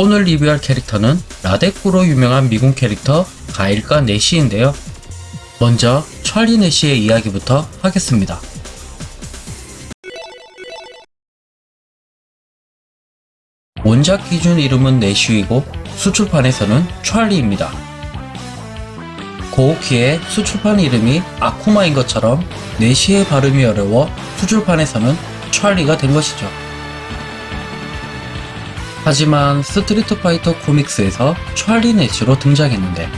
오늘 리뷰할 캐릭터는 라데꾸로 유명한 미군 캐릭터 가일과 내시인데요. 먼저 찰리 내시의 이야기부터 하겠습니다. 원작 기준 이름은 내쉬이고 수출판에서는 찰리입니다. 고우키의 수출판 이름이 아쿠마인 것처럼 내시의 발음이 어려워 수출판에서는 찰리가 된 것이죠. 하지만 스트리트 파이터 코믹스에서 찰리 내시로 등장했는데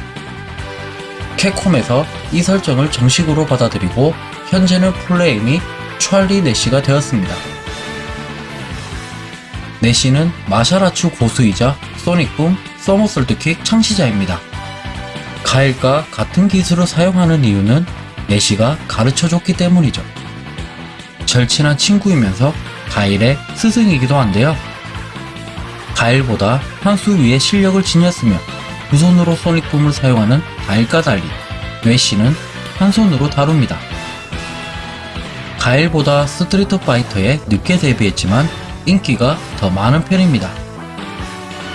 캡콤에서 이 설정을 정식으로 받아들이고 현재는 플레임이 찰리 내시가 되었습니다. 내시는 martial arts 고수이자 sonic boom somersault kick 창시자입니다. 가일과 같은 기술을 사용하는 이유는 내시가 가르쳐줬기 때문이죠. 절친한 친구이면서 가일의 스승이기도 한데요. 가일보다 한 수 위의 실력을 지녔으며 두 손으로 sonic boom을 사용하는 가일과 달리 내시는 한 손으로 다룹니다. 가일보다 스트리트 파이터에 늦게 데뷔했지만 인기가 더 많은 편입니다.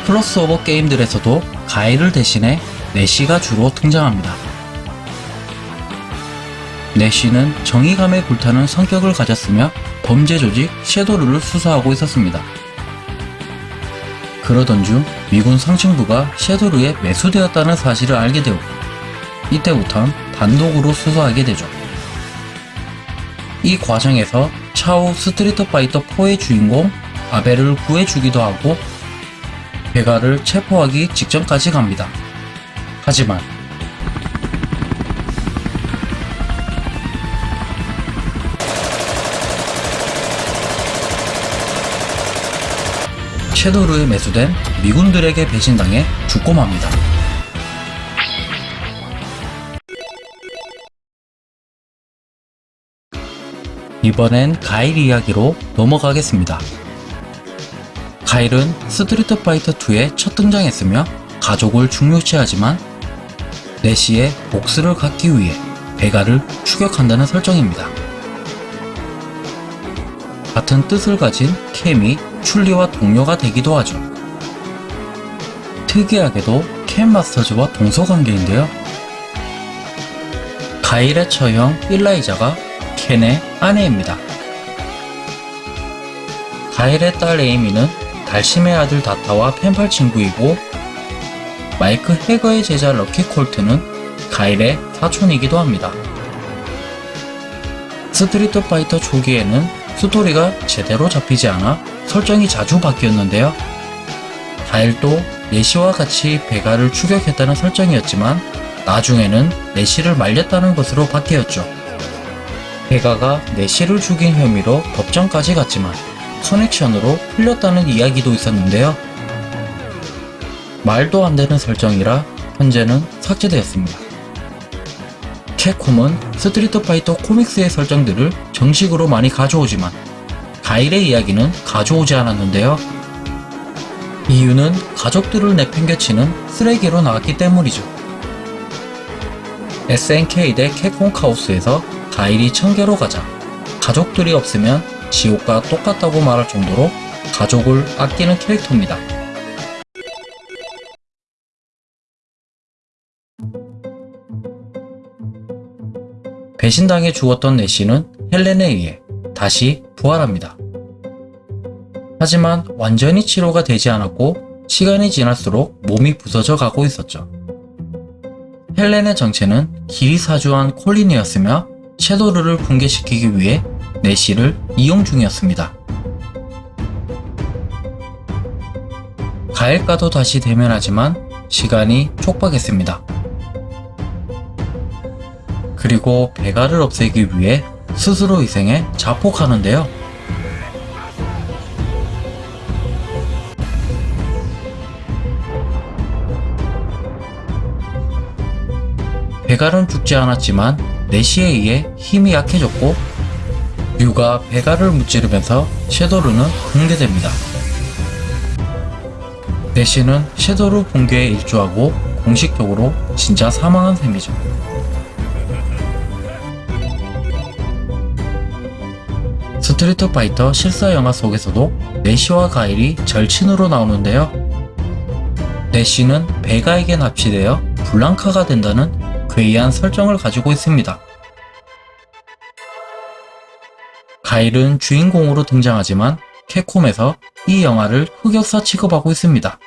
크로스오버 게임들에서도 가일을 대신해 내시가 주로 등장합니다. 내시는 정의감에 불타는 성격을 가졌으며 범죄 조직 섀도르를 수사하고 있었습니다. 그러던 중 미군 상층부가 섀도르에 매수되었다는 사실을 알게 되었고 이때부턴 단독으로 수사하게 되죠. 이 과정에서 차후 스트리트 파이터 4의 주인공 아벨을 구해주기도 하고 베가를 체포하기 직전까지 갑니다. 하지만 섀도르에 매수된 미군들에게 배신당해 죽고 맙니다. 이번엔 가일 이야기로 넘어가겠습니다. 가일은 스트리트 파이터 2에 첫 등장했으며 가족을 중요시하지만 내시의 복수를 갚기 위해 베가를 추격한다는 설정입니다. 같은 뜻을 가진 캐미 춘리와 동료가 되기도 하죠. 특이하게도 켄 마스터즈와 동서관계인데요. 가일의 처형 일라이자가 켄의 아내입니다. 가일의 딸 에이미는 달심의 아들 다타와 펜팔 친구이고 마이크 해거의 제자 럭키 콜트는 가일의 사촌이기도 합니다. 스트리트 파이터 초기에는 스토리가 제대로 잡히지 않아 설정이 자주 바뀌었는데요. 가일도 내시와 같이 베가를 추격했다는 설정이었지만 나중에는 내시를 말렸다는 것으로 바뀌었죠. 베가가 내시를 죽인 혐의로 법정까지 갔지만 커넥션으로 풀렸다는 이야기도 있었는데요. 말도 안 되는 설정이라 현재는 삭제되었습니다. 캡콤은 스트리트 파이터 코믹스의 설정들을 정식으로 많이 가져오지만 가일의 이야기는 가져오지 않았는데요. 이유는 가족들을 내팽개치는 쓰레기로 나왔기 때문이죠. SNK 대 캡콤 카오스에서 가일이 청계로 가자 가족들이 없으면 지옥과 똑같다고 말할 정도로 가족을 아끼는 캐릭터입니다. 배신당해 죽었던 내시는 헬렌에 의해 다시 부활합니다. 하지만 완전히 치료가 되지 않았고 시간이 지날수록 몸이 부서져 가고 있었죠. 헬렌의 정체는 길이 사주한 콜린이었으며 섀도르를 붕괴시키기 위해 내시를 이용 중이었습니다. 가일과도 다시 대면하지만 시간이 촉박했습니다. 그리고 베가를 없애기 위해 스스로 희생해 자폭하는데요. 베가는 죽지 않았지만 내시에 의해 힘이 약해졌고 류가 베가를 무찌르면서 섀돌루는 붕괴됩니다. 내시는 섀돌루 붕괴에 일조하고 공식적으로 진짜 사망한 셈이죠. 스트리트 파이터 실사 영화 속에서도 내시와 가일이 절친으로 나오는데요. 내시는 베가에게 납치되어 블랑카가 된다는 괴이한 설정을 가지고 있습니다. 가일은 주인공으로 등장하지만 캡콤에서 이 영화를 흑역사 취급하고 있습니다.